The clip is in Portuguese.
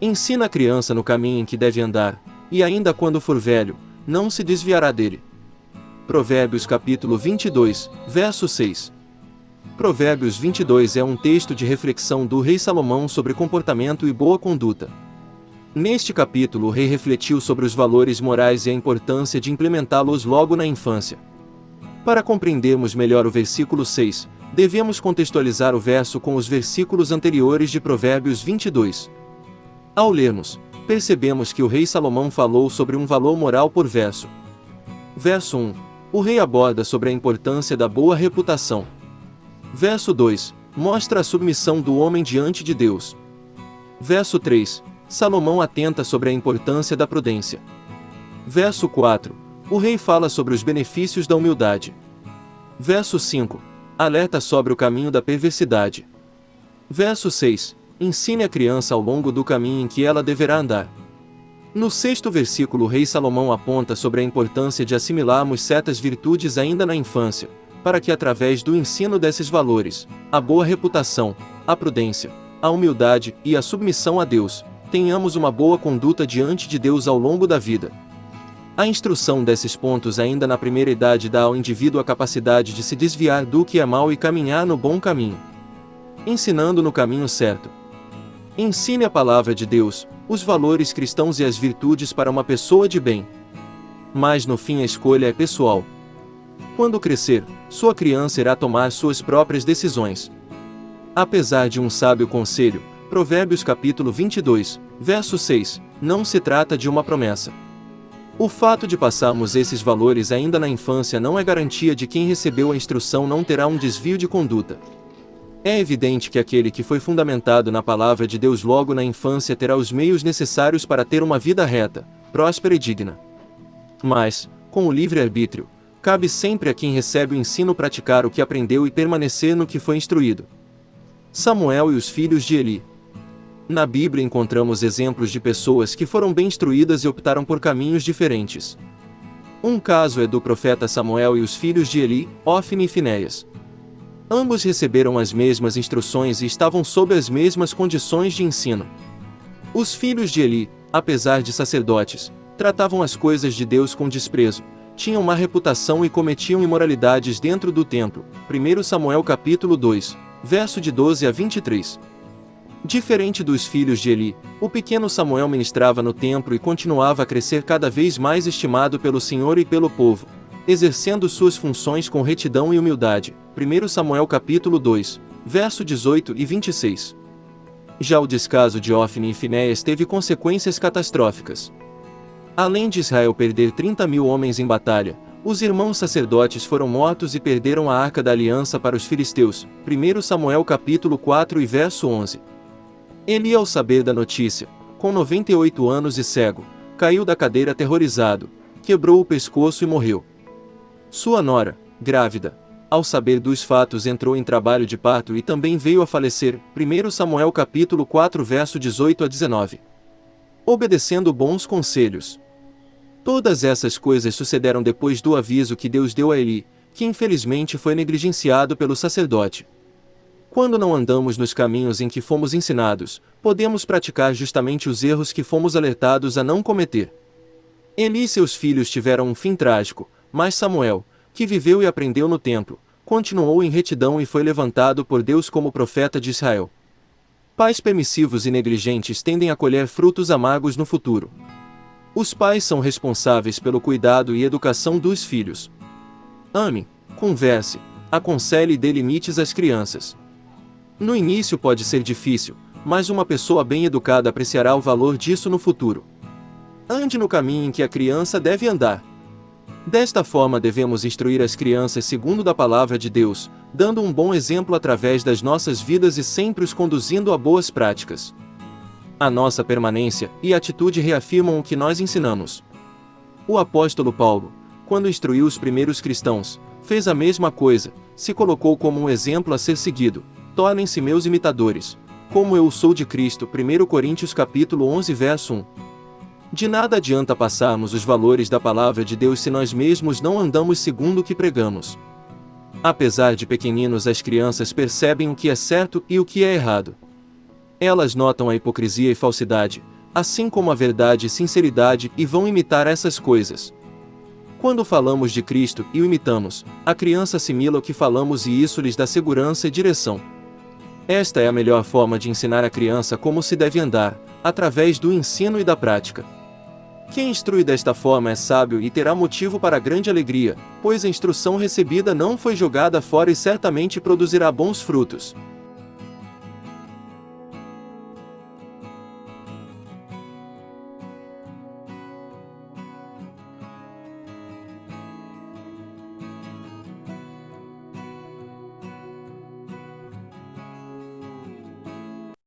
Ensina a criança no caminho em que deve andar, e ainda quando for velho, não se desviará dele. Provérbios capítulo 22, verso 6. Provérbios 22 é um texto de reflexão do rei Salomão sobre comportamento e boa conduta. Neste capítulo o rei refletiu sobre os valores morais e a importância de implementá-los logo na infância. Para compreendermos melhor o versículo 6, devemos contextualizar o verso com os versículos anteriores de Provérbios 22. Ao lermos, percebemos que o rei Salomão falou sobre um valor moral por verso. Verso 1. O rei aborda sobre a importância da boa reputação. Verso 2. Mostra a submissão do homem diante de Deus. Verso 3. Salomão atenta sobre a importância da prudência. Verso 4. O rei fala sobre os benefícios da humildade. Verso 5. Alerta sobre o caminho da perversidade. Verso 6. Ensine a criança ao longo do caminho em que ela deverá andar. No sexto versículo, o rei Salomão aponta sobre a importância de assimilarmos certas virtudes ainda na infância, para que através do ensino desses valores, a boa reputação, a prudência, a humildade e a submissão a Deus, tenhamos uma boa conduta diante de Deus ao longo da vida. A instrução desses pontos ainda na primeira idade dá ao indivíduo a capacidade de se desviar do que é mal e caminhar no bom caminho. Ensinando no caminho certo. Ensine a palavra de Deus, os valores cristãos e as virtudes para uma pessoa de bem. Mas no fim a escolha é pessoal. Quando crescer, sua criança irá tomar suas próprias decisões. Apesar de um sábio conselho, Provérbios capítulo 22, verso 6, não se trata de uma promessa. O fato de passarmos esses valores ainda na infância não é garantia de que quem recebeu a instrução não terá um desvio de conduta. É evidente que aquele que foi fundamentado na palavra de Deus logo na infância terá os meios necessários para ter uma vida reta, próspera e digna. Mas, com o livre-arbítrio, cabe sempre a quem recebe o ensino praticar o que aprendeu e permanecer no que foi instruído. Samuel e os filhos de Eli. Na Bíblia encontramos exemplos de pessoas que foram bem instruídas e optaram por caminhos diferentes. Um caso é do profeta Samuel e os filhos de Eli, Ofni e Finéias. Ambos receberam as mesmas instruções e estavam sob as mesmas condições de ensino. Os filhos de Eli, apesar de sacerdotes, tratavam as coisas de Deus com desprezo, tinham má reputação e cometiam imoralidades dentro do templo. 1 Samuel capítulo 2, verso de 12 a 23. Diferente dos filhos de Eli, o pequeno Samuel ministrava no templo e continuava a crescer cada vez mais estimado pelo Senhor e pelo povo, exercendo suas funções com retidão e humildade. 1 Samuel capítulo 2, verso 18 e 26. Já o descaso de Ofni e Finéias teve consequências catastróficas. Além de Israel perder 30 mil homens em batalha, os irmãos sacerdotes foram mortos e perderam a arca da aliança para os filisteus. 1 Samuel capítulo 4 e verso 11. Eli ao saber da notícia, com 98 anos e cego, caiu da cadeira aterrorizado, quebrou o pescoço e morreu. Sua nora, grávida, ao saber dos fatos entrou em trabalho de parto e também veio a falecer. 1 Samuel capítulo 4 verso 18 a 19. Obedecendo bons conselhos. Todas essas coisas sucederam depois do aviso que Deus deu a Eli, que infelizmente foi negligenciado pelo sacerdote. Quando não andamos nos caminhos em que fomos ensinados, podemos praticar justamente os erros que fomos alertados a não cometer. Eli e seus filhos tiveram um fim trágico, mas Samuel, que viveu e aprendeu no templo, continuou em retidão e foi levantado por Deus como profeta de Israel. Pais permissivos e negligentes tendem a colher frutos amargos no futuro. Os pais são responsáveis pelo cuidado e educação dos filhos. Ame, converse, aconselhe e dê limites às crianças. No início pode ser difícil, mas uma pessoa bem educada apreciará o valor disso no futuro. Ande no caminho em que a criança deve andar. Desta forma devemos instruir as crianças segundo da palavra de Deus, dando um bom exemplo através das nossas vidas e sempre os conduzindo a boas práticas. A nossa permanência e atitude reafirmam o que nós ensinamos. O apóstolo Paulo, quando instruiu os primeiros cristãos, fez a mesma coisa, se colocou como um exemplo a ser seguido. Tornem-se meus imitadores, como eu sou de Cristo. 1 Coríntios capítulo 11 verso 1. De nada adianta passarmos os valores da palavra de Deus se nós mesmos não andamos segundo o que pregamos. Apesar de pequeninos, as crianças percebem o que é certo e o que é errado. Elas notam a hipocrisia e falsidade, assim como a verdade e sinceridade e vão imitar essas coisas. Quando falamos de Cristo e o imitamos, a criança assimila o que falamos e isso lhes dá segurança e direção. Esta é a melhor forma de ensinar a criança como se deve andar, através do ensino e da prática. Quem instrui desta forma é sábio e terá motivo para grande alegria, pois a instrução recebida não foi jogada fora e certamente produzirá bons frutos.